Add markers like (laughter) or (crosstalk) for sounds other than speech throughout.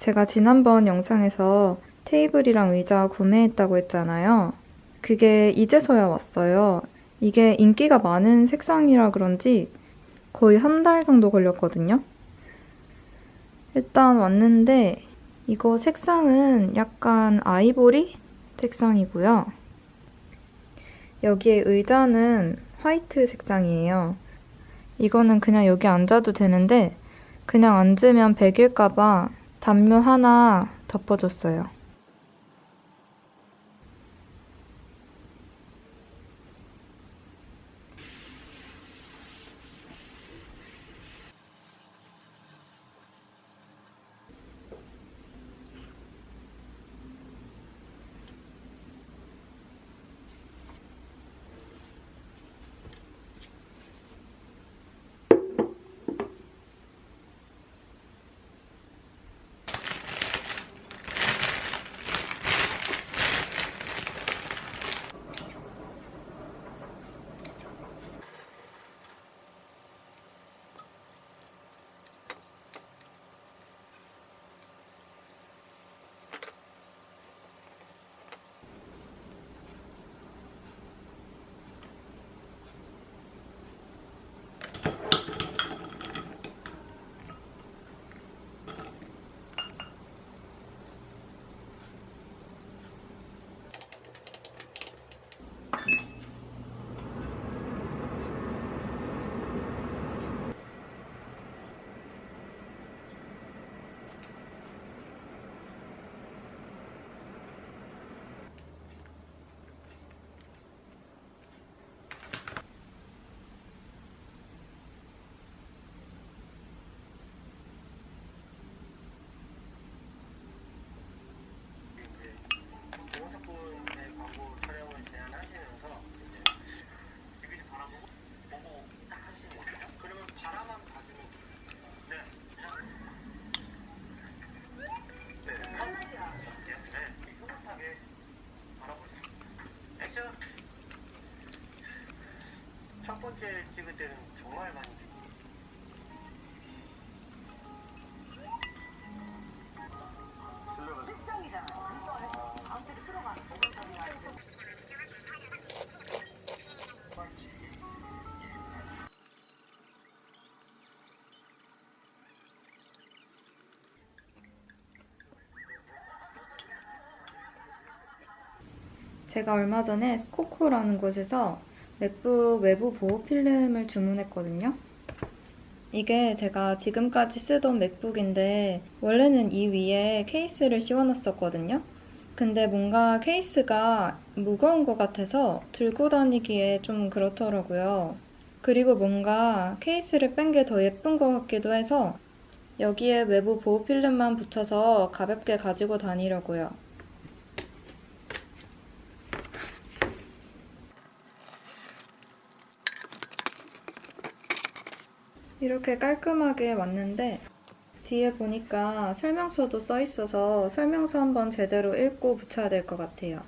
제가 지난번 영상에서 테이블이랑 의자 구매했다고 했잖아요. 그게 이제서야 왔어요. 이게 인기가 많은 색상이라 그런지 거의 한 달 정도 걸렸거든요. 일단 왔는데 이거 색상은 약간 아이보리 색상이고요. 여기에 의자는 화이트 색상이에요. 이거는 그냥 여기 앉아도 되는데 그냥 앉으면 백일까봐 담요 하나 덮어줬어요. 첫 번째 찍을 때는 정말 많이 제가 얼마 전에 스코코라는 곳에서 맥북 외부 보호 필름을 주문했거든요. 이게 제가 지금까지 쓰던 맥북인데 원래는 이 위에 케이스를 씌워놨었거든요. 근데 뭔가 케이스가 무거운 것 같아서 들고 다니기에 좀 그렇더라고요. 그리고 뭔가 케이스를 뺀 게 더 예쁜 것 같기도 해서 여기에 외부 보호 필름만 붙여서 가볍게 가지고 다니려고요. 이렇게 깔끔하게 왔는데 뒤에 보니까 설명서도 써 있어서 설명서 한번 제대로 읽고 붙여야 될 것 같아요.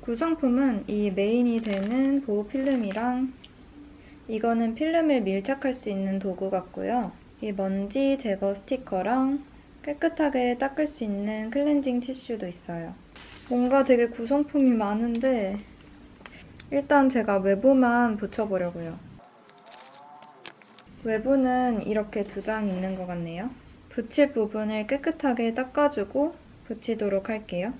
구성품은 이 메인이 되는 보호 필름이랑 이거는 필름을 밀착할 수 있는 도구 같고요. 이 먼지 제거 스티커랑 깨끗하게 닦을 수 있는 클렌징 티슈도 있어요. 뭔가 되게 구성품이 많은데 일단 제가 외부만 붙여보려고요. 외부는 이렇게 두 장 있는 것 같네요. 붙일 부분을 깨끗하게 닦아주고 붙이도록 할게요.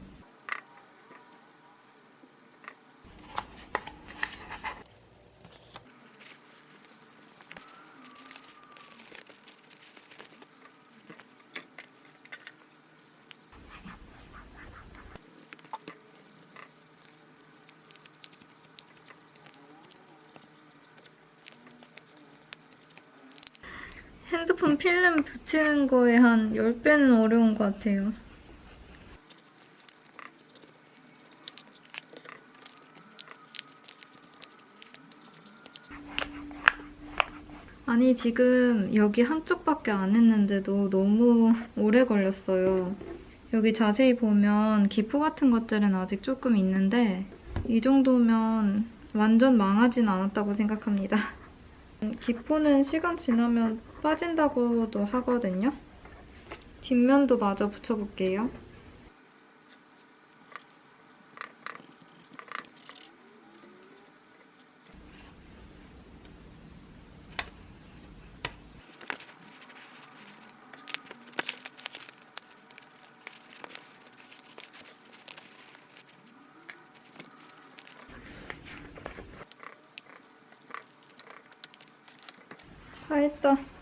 핸드폰 필름 붙이는 거에 한 10배는 어려운 것 같아요. 아니, 지금 여기 한쪽밖에 안 했는데도 너무 오래 걸렸어요. 여기 자세히 보면 기포 같은 것들은 아직 조금 있는데 이 정도면 완전 망하진 않았다고 생각합니다. (laughs) 기포는 시간 지나면 빠진다고도 하거든요. 뒷면도 마저 붙여볼게요. 다 했다.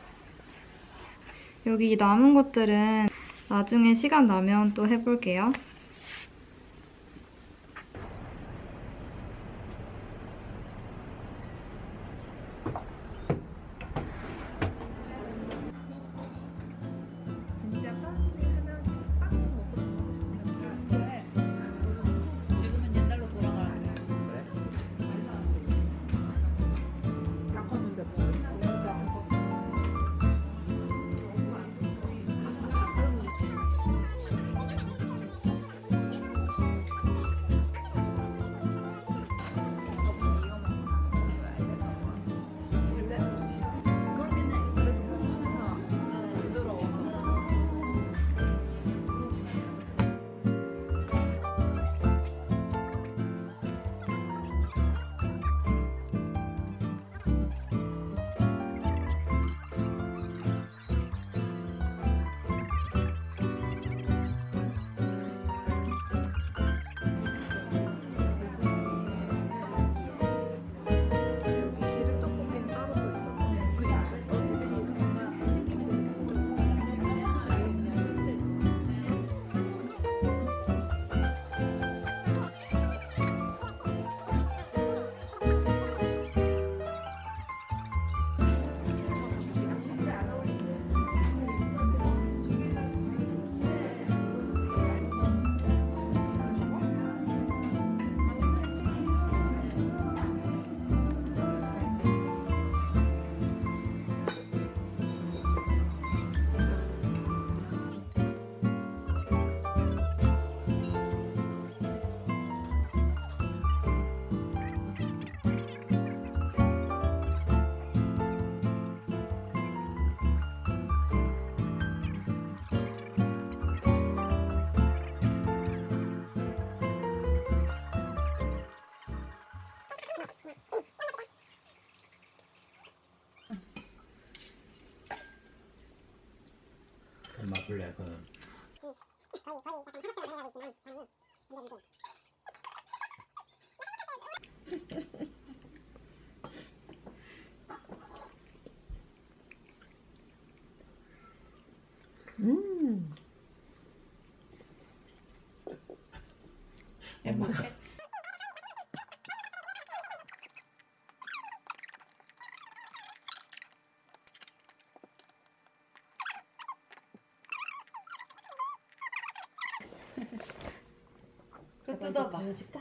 여기 남은 것들은 나중에 시간 나면 또 해볼게요. 블랙은 음. 행복 그 뜯어봐. 보여줄까?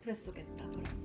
그래 쏘겠다. 그럼